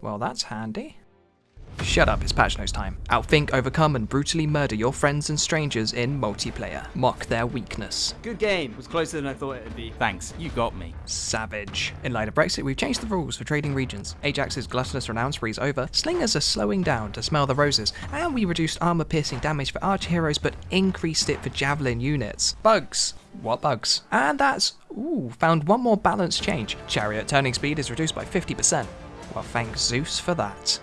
Well, that's handy. Shut up, it's patch notes time. Outthink, overcome, and brutally murder your friends and strangers in multiplayer. Mock their weakness. Good game. Was closer than I thought it'd be. Thanks, you got me. Savage. In light of Brexit, we've changed the rules for trading regions. Ajax's gluttonous is over, slingers are slowing down to smell the roses, and we reduced armor piercing damage for archer heroes but increased it for javelin units. Bugs. What bugs? And that's, ooh, found one more balance change. Chariot turning speed is reduced by 50%. Well, thank Zeus for that.